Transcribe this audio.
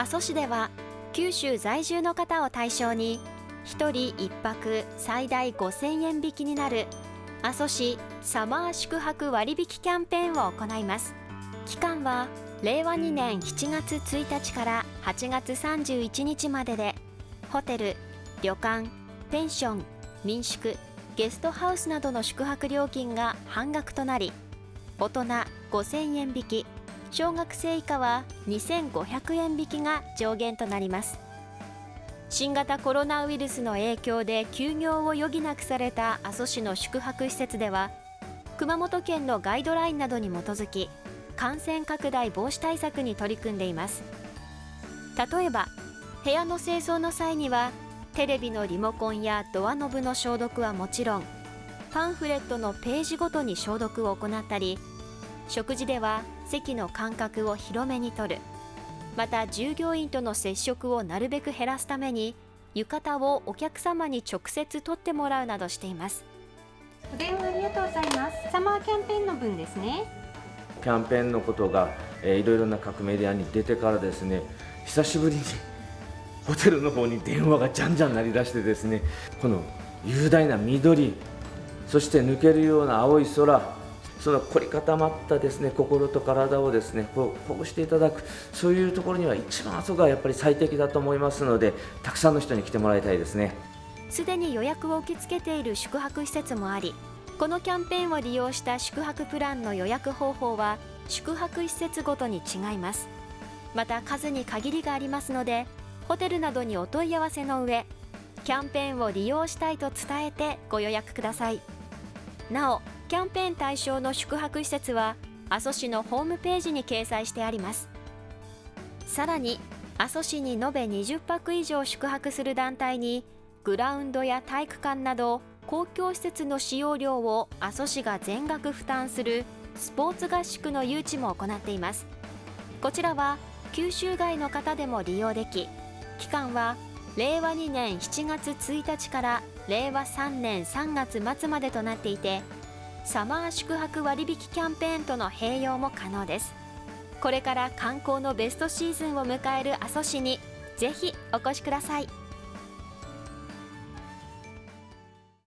阿蘇市では九州在住の方を対象に1人1泊最大5000円引きになる阿蘇市サマー宿泊割引キャンペーンを行います。期間は令和2年7月1日から8月31日まででホテル旅館ペンション民宿ゲストハウスなどの宿泊料金が半額となり大人5000円引き小学生以下は2500円引きが上限となります。新型コロナウイルスの影響で休業を余儀なくされた阿蘇市の宿泊施設では熊本県のガイドラインなどに基づき感染拡大防止対策に取り組んでいます。例えば部屋の清掃の際にはテレビのリモコンやドアノブの消毒はもちろんパンフレットのページごとに消毒を行ったり食事では席の間隔を広めに取る。また従業員との接触をなるべく減らすために浴衣をお客様に直接取ってもらうなどしています。お電話ありがとうございます。サマーキャンペーンの分ですね。キャンペーンのことが、えー、いろいろな各メディアに出てからですね久しぶりに ホテルの方に電話がじゃんじゃん鳴り出してですねこの雄大な緑そして抜けるような青い空その凝り固まったですね心と体をですねこうほぐしていただくそういうところには一番あそこがやっぱり最適だと思いますのでたくさんの人に来てもらいたいですね。すでに予約を受け付けている宿泊施設もありこのキャンペーンを利用した宿泊プランの予約方法は宿泊施設ごとに違います。また数に限りがありますのでホテルなどにお問い合わせの上キャンペーンを利用したいと伝えてご予約ください。なおキャンペーン対象の宿泊施設は阿蘇市のホームページに掲載してあります。さらに阿蘇市に延べ20泊以上宿泊する団体にグラウンドや体育館など公共施設の使用料を阿蘇市が全額負担するスポーツ合宿の誘致も行っています。こちらは九州外の方でも利用でき期間は令和2年7月1日から令和3年3月末までとなっていてサマー宿泊割引キャンペーンとの併用も可能です。これから観光のベストシーズンを迎える阿蘇市にぜひお越しください。